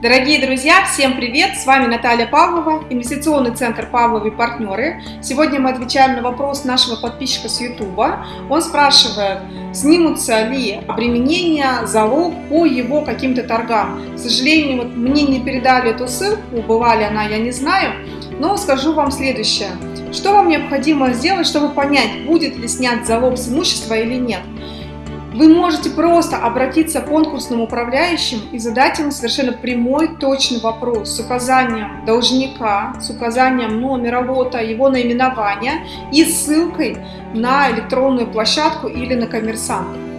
Дорогие друзья, всем привет! С вами Наталья Павлова, инвестиционный центр Павловы партнеры. Сегодня мы отвечаем на вопрос нашего подписчика с YouTube. Он спрашивает, снимутся ли обременения, залог по его каким-то торгам. К сожалению, вот мне не передали эту ссылку, бывала ли она, я не знаю, но скажу вам следующее. Что вам необходимо сделать, чтобы понять, будет ли снят залог с имущества или нет? Вы можете просто обратиться к конкурсному управляющим и задать ему совершенно прямой, точный вопрос с указанием должника, с указанием номера лота, его наименования и ссылкой на электронную площадку или на коммерсанта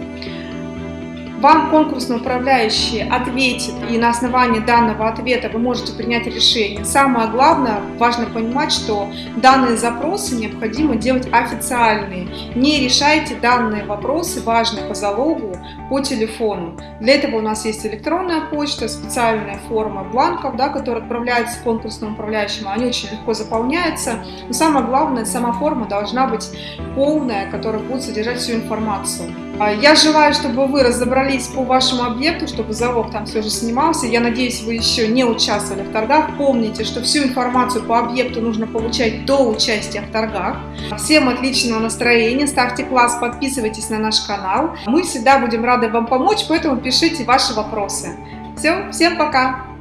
вам конкурсный управляющий ответит, и на основании данного ответа вы можете принять решение. Самое главное, важно понимать, что данные запросы необходимо делать официальные. Не решайте данные вопросы, важные по залогу, по телефону. Для этого у нас есть электронная почта, специальная форма бланков, да, которые отправляются конкурсному управляющему. Они очень легко заполняются. Но самое главное, сама форма должна быть полная, которая будет содержать всю информацию. А я желаю, чтобы вы разобрались по вашему объекту, чтобы залог там все же снимался. Я надеюсь, вы еще не участвовали в торгах. Помните, что всю информацию по объекту нужно получать до участия в торгах. Всем отличного настроения, ставьте класс, подписывайтесь на наш канал. Мы всегда будем рады вам помочь, поэтому пишите ваши вопросы. Все, всем пока!